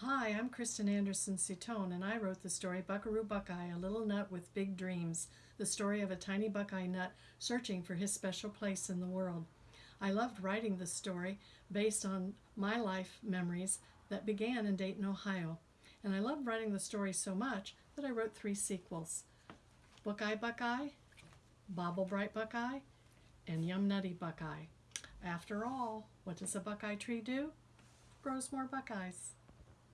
Hi, I'm Kristen Anderson Citone, and I wrote the story Buckaroo Buckeye, a little nut with big dreams, the story of a tiny buckeye nut searching for his special place in the world. I loved writing the story based on my life memories that began in Dayton, Ohio. And I loved writing the story so much that I wrote three sequels Buckeye Buckeye, Bobble Bright Buckeye, and Yum Nutty Buckeye. After all, what does a buckeye tree do? Grows more buckeyes.